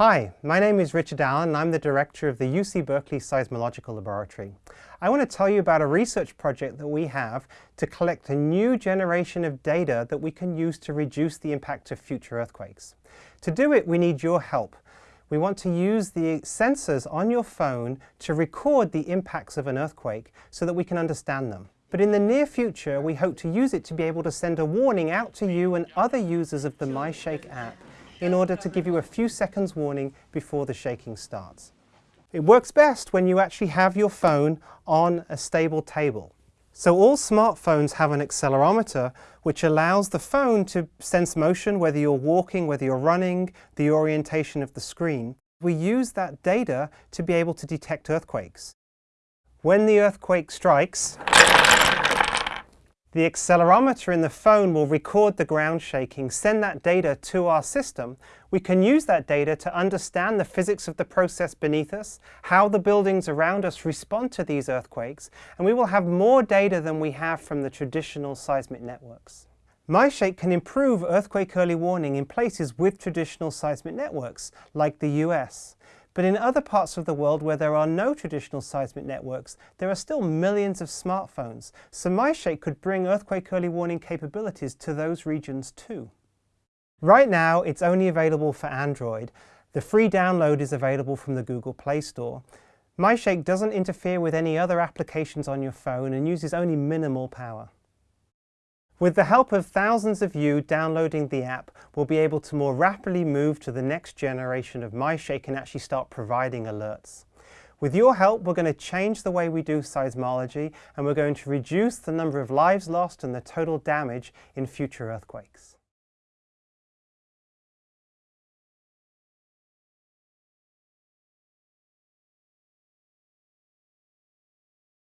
Hi, my name is Richard Allen and I'm the director of the UC Berkeley Seismological Laboratory. I want to tell you about a research project that we have to collect a new generation of data that we can use to reduce the impact of future earthquakes. To do it, we need your help. We want to use the sensors on your phone to record the impacts of an earthquake so that we can understand them. But in the near future, we hope to use it to be able to send a warning out to you and other users of the MyShake app in order to give you a few seconds warning before the shaking starts. It works best when you actually have your phone on a stable table. So all smartphones have an accelerometer which allows the phone to sense motion, whether you're walking, whether you're running, the orientation of the screen. We use that data to be able to detect earthquakes. When the earthquake strikes, the accelerometer in the phone will record the ground shaking, send that data to our system. We can use that data to understand the physics of the process beneath us, how the buildings around us respond to these earthquakes, and we will have more data than we have from the traditional seismic networks. MyShake can improve earthquake early warning in places with traditional seismic networks, like the US. But in other parts of the world where there are no traditional seismic networks, there are still millions of smartphones, so MyShake could bring earthquake early warning capabilities to those regions too. Right now, it's only available for Android. The free download is available from the Google Play Store. MyShake doesn't interfere with any other applications on your phone and uses only minimal power. With the help of thousands of you downloading the app, we'll be able to more rapidly move to the next generation of MyShake and actually start providing alerts. With your help, we're going to change the way we do seismology and we're going to reduce the number of lives lost and the total damage in future earthquakes.